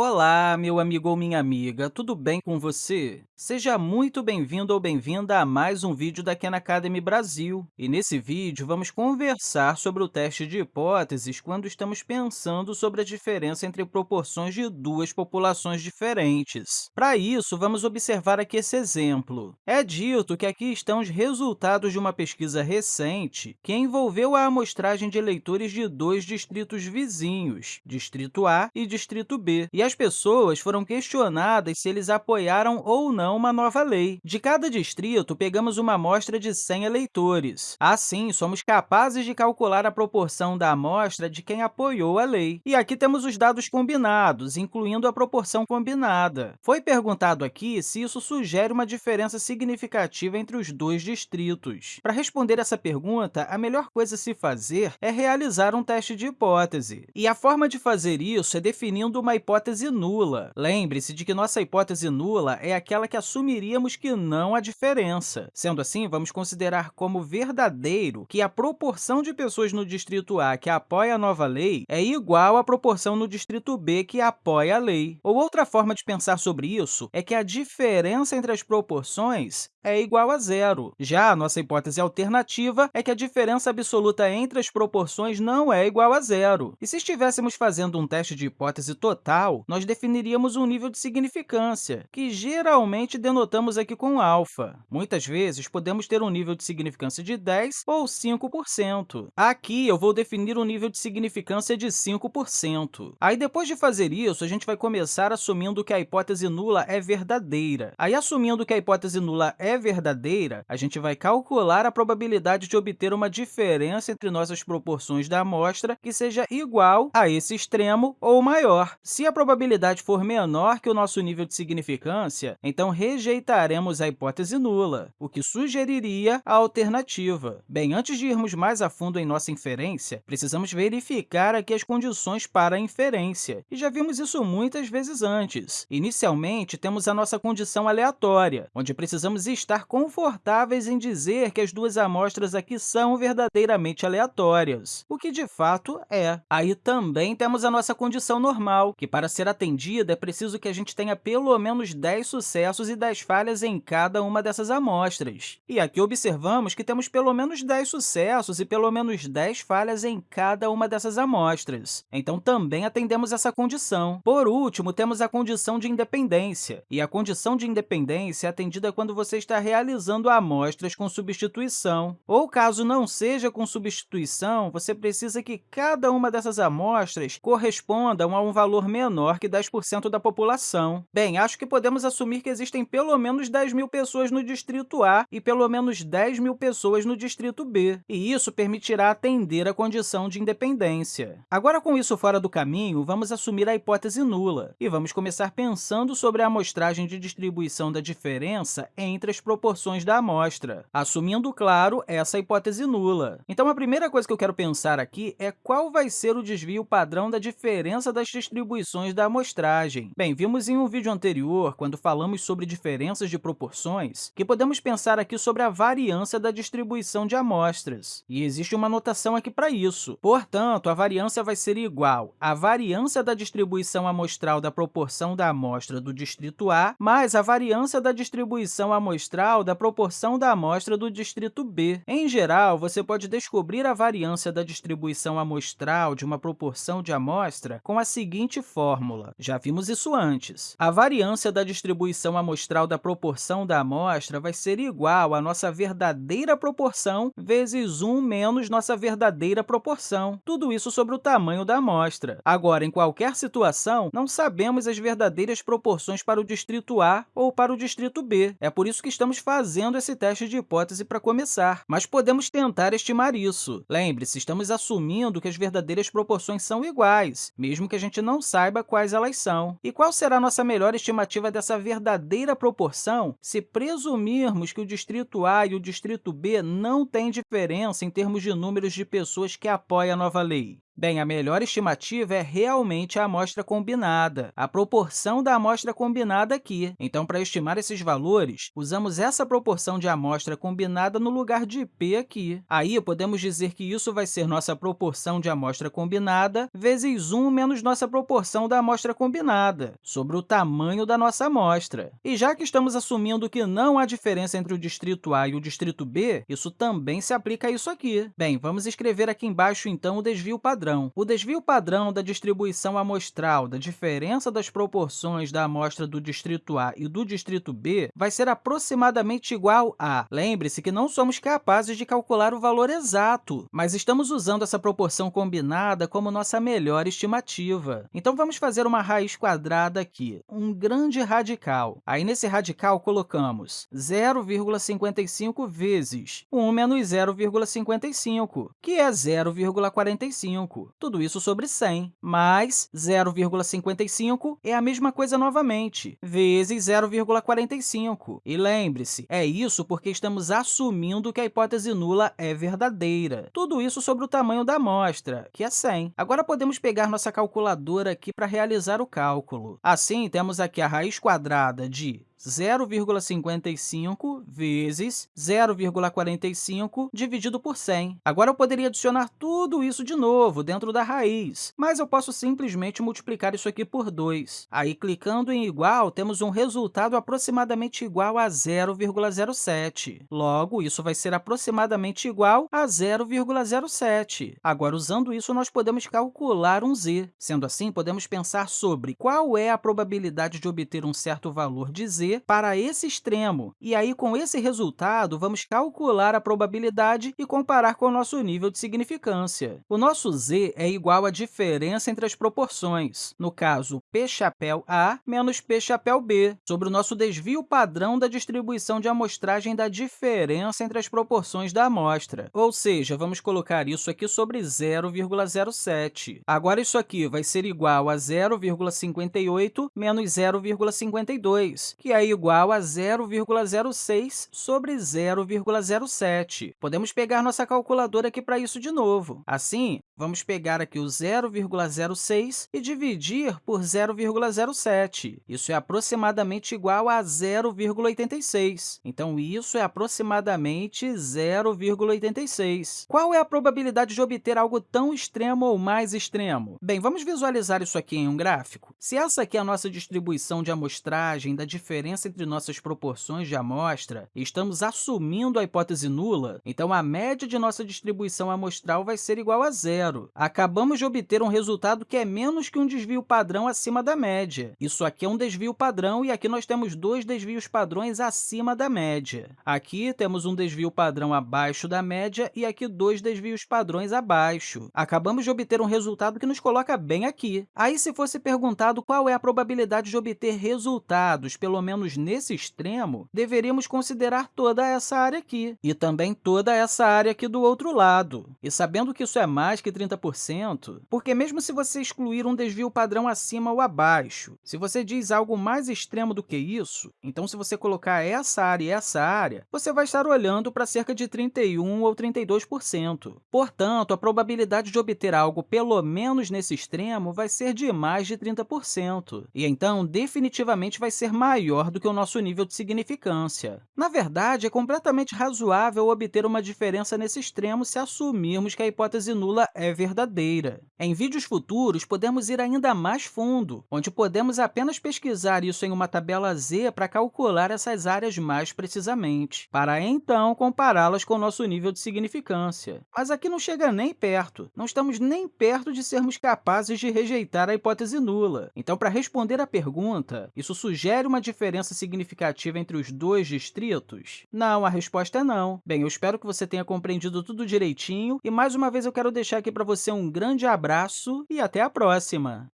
Olá, meu amigo ou minha amiga, tudo bem com você? Seja muito bem-vindo ou bem-vinda a mais um vídeo da Khan Academy Brasil. E nesse vídeo, vamos conversar sobre o teste de hipóteses quando estamos pensando sobre a diferença entre proporções de duas populações diferentes. Para isso, vamos observar aqui esse exemplo. É dito que aqui estão os resultados de uma pesquisa recente que envolveu a amostragem de eleitores de dois distritos vizinhos, Distrito A e Distrito B, e as pessoas foram questionadas se eles apoiaram ou não uma nova lei. De cada distrito, pegamos uma amostra de 100 eleitores. Assim, somos capazes de calcular a proporção da amostra de quem apoiou a lei. E aqui temos os dados combinados, incluindo a proporção combinada. Foi perguntado aqui se isso sugere uma diferença significativa entre os dois distritos. Para responder essa pergunta, a melhor coisa a se fazer é realizar um teste de hipótese. E a forma de fazer isso é definindo uma hipótese hipótese nula. Lembre-se de que nossa hipótese nula é aquela que assumiríamos que não há diferença. Sendo assim, vamos considerar como verdadeiro que a proporção de pessoas no distrito A que apoia a nova lei é igual à proporção no distrito B que apoia a lei. Ou outra forma de pensar sobre isso é que a diferença entre as proporções é igual a zero. Já a nossa hipótese alternativa é que a diferença absoluta entre as proporções não é igual a zero. E se estivéssemos fazendo um teste de hipótese total, nós definiríamos um nível de significância, que geralmente denotamos aqui com alfa. Muitas vezes, podemos ter um nível de significância de 10 ou 5%. Aqui, eu vou definir um nível de significância de 5%. Aí, depois de fazer isso, a gente vai começar assumindo que a hipótese nula é verdadeira. Aí, assumindo que a hipótese nula é verdadeira, a gente vai calcular a probabilidade de obter uma diferença entre nossas proporções da amostra que seja igual a esse extremo ou maior. Se a probabilidade for menor que o nosso nível de significância, então rejeitaremos a hipótese nula, o que sugeriria a alternativa. Bem, antes de irmos mais a fundo em nossa inferência, precisamos verificar aqui as condições para a inferência, e já vimos isso muitas vezes antes. Inicialmente, temos a nossa condição aleatória, onde precisamos estar confortáveis em dizer que as duas amostras aqui são verdadeiramente aleatórias, o que de fato é. Aí também temos a nossa condição normal, que para ser atendida é preciso que a gente tenha pelo menos 10 sucessos e 10 falhas em cada uma dessas amostras. E aqui observamos que temos pelo menos 10 sucessos e pelo menos 10 falhas em cada uma dessas amostras. Então, também atendemos essa condição. Por último, temos a condição de independência. E a condição de independência é atendida quando você está realizando amostras com substituição. Ou, caso não seja com substituição, você precisa que cada uma dessas amostras corresponda a um valor menor que 10% da população. Bem, acho que podemos assumir que existem pelo menos 10 mil pessoas no distrito A e pelo menos 10 mil pessoas no distrito B, e isso permitirá atender a condição de independência. Agora, com isso fora do caminho, vamos assumir a hipótese nula, e vamos começar pensando sobre a amostragem de distribuição da diferença entre as as proporções da amostra, assumindo, claro, essa hipótese nula. Então, a primeira coisa que eu quero pensar aqui é qual vai ser o desvio padrão da diferença das distribuições da amostragem. Bem, vimos em um vídeo anterior, quando falamos sobre diferenças de proporções, que podemos pensar aqui sobre a variância da distribuição de amostras. E existe uma notação aqui para isso. Portanto, a variância vai ser igual à variância da distribuição amostral da proporção da amostra do distrito A mais a variância da distribuição amostral amostral da proporção da amostra do distrito B. Em geral, você pode descobrir a variância da distribuição amostral de uma proporção de amostra com a seguinte fórmula. Já vimos isso antes. A variância da distribuição amostral da proporção da amostra vai ser igual à nossa verdadeira proporção vezes 1 menos nossa verdadeira proporção. Tudo isso sobre o tamanho da amostra. Agora, em qualquer situação, não sabemos as verdadeiras proporções para o distrito A ou para o distrito B. É por isso que estamos fazendo esse teste de hipótese para começar, mas podemos tentar estimar isso. Lembre-se, estamos assumindo que as verdadeiras proporções são iguais, mesmo que a gente não saiba quais elas são. E qual será a nossa melhor estimativa dessa verdadeira proporção se presumirmos que o distrito A e o distrito B não têm diferença em termos de números de pessoas que apoiam a nova lei? Bem, a melhor estimativa é realmente a amostra combinada, a proporção da amostra combinada aqui. Então, para estimar esses valores, usamos essa proporção de amostra combinada no lugar de p aqui. Aí, podemos dizer que isso vai ser nossa proporção de amostra combinada vezes 1 menos nossa proporção da amostra combinada, sobre o tamanho da nossa amostra. E já que estamos assumindo que não há diferença entre o distrito A e o distrito B, isso também se aplica a isso aqui. Bem, vamos escrever aqui embaixo, então, o desvio padrão. O desvio padrão da distribuição amostral da diferença das proporções da amostra do distrito A e do distrito B vai ser aproximadamente igual a... Lembre-se que não somos capazes de calcular o valor exato, mas estamos usando essa proporção combinada como nossa melhor estimativa. Então, vamos fazer uma raiz quadrada aqui, um grande radical. Aí, nesse radical, colocamos 0,55 vezes 1 menos 0,55, que é 0,45. Tudo isso sobre 100, mais 0,55 é a mesma coisa novamente, vezes 0,45. E lembre-se, é isso porque estamos assumindo que a hipótese nula é verdadeira. Tudo isso sobre o tamanho da amostra, que é 100. Agora, podemos pegar nossa calculadora aqui para realizar o cálculo. Assim, temos aqui a raiz quadrada de 0,55 vezes 0,45 dividido por 100. Agora, eu poderia adicionar tudo isso de novo dentro da raiz, mas eu posso simplesmente multiplicar isso aqui por 2. Aí, clicando em igual, temos um resultado aproximadamente igual a 0,07. Logo, isso vai ser aproximadamente igual a 0,07. Agora, usando isso, nós podemos calcular um z. Sendo assim, podemos pensar sobre qual é a probabilidade de obter um certo valor de z para esse extremo. E aí, com esse resultado, vamos calcular a probabilidade e comparar com o nosso nível de significância. O nosso z é igual à diferença entre as proporções, no caso, p chapéu A menos p chapéu B, sobre o nosso desvio padrão da distribuição de amostragem da diferença entre as proporções da amostra. Ou seja, vamos colocar isso aqui sobre 0,07. Agora, isso aqui vai ser igual a 0,58 menos 0,52, que é é igual a 0,06 sobre 0,07. Podemos pegar nossa calculadora aqui para isso de novo. Assim, vamos pegar aqui o 0,06 e dividir por 0,07. Isso é aproximadamente igual a 0,86. Então, isso é aproximadamente 0,86. Qual é a probabilidade de obter algo tão extremo ou mais extremo? Bem, vamos visualizar isso aqui em um gráfico. Se essa aqui é a nossa distribuição de amostragem da diferença entre nossas proporções de amostra e estamos assumindo a hipótese nula, então a média de nossa distribuição amostral vai ser igual a zero. Acabamos de obter um resultado que é menos que um desvio padrão acima da média. Isso aqui é um desvio padrão e aqui nós temos dois desvios padrões acima da média. Aqui temos um desvio padrão abaixo da média e aqui dois desvios padrões abaixo. Acabamos de obter um resultado que nos coloca bem aqui. Aí, se fosse perguntado qual é a probabilidade de obter resultados, pelo menos menos nesse extremo, deveríamos considerar toda essa área aqui e também toda essa área aqui do outro lado. E sabendo que isso é mais que 30%, porque mesmo se você excluir um desvio padrão acima ou abaixo, se você diz algo mais extremo do que isso, então, se você colocar essa área e essa área, você vai estar olhando para cerca de 31% ou 32%. Portanto, a probabilidade de obter algo pelo menos nesse extremo vai ser de mais de 30%, e então, definitivamente, vai ser maior do que o nosso nível de significância. Na verdade, é completamente razoável obter uma diferença nesse extremo se assumirmos que a hipótese nula é verdadeira. Em vídeos futuros, podemos ir ainda mais fundo, onde podemos apenas pesquisar isso em uma tabela Z para calcular essas áreas mais precisamente, para então compará-las com o nosso nível de significância. Mas aqui não chega nem perto, não estamos nem perto de sermos capazes de rejeitar a hipótese nula. Então, para responder à pergunta, isso sugere uma diferença significativa entre os dois distritos? Não, a resposta é não. Bem, eu espero que você tenha compreendido tudo direitinho e, mais uma vez, eu quero deixar aqui para você um grande abraço e até a próxima!